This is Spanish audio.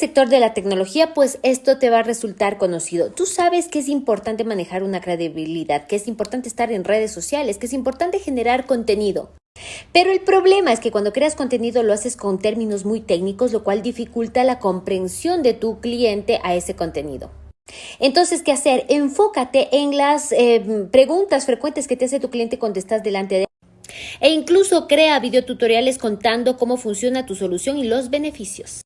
sector de la tecnología, pues esto te va a resultar conocido. Tú sabes que es importante manejar una credibilidad, que es importante estar en redes sociales, que es importante generar contenido. Pero el problema es que cuando creas contenido lo haces con términos muy técnicos, lo cual dificulta la comprensión de tu cliente a ese contenido. Entonces, ¿qué hacer? Enfócate en las eh, preguntas frecuentes que te hace tu cliente cuando estás delante de él. E incluso crea videotutoriales contando cómo funciona tu solución y los beneficios.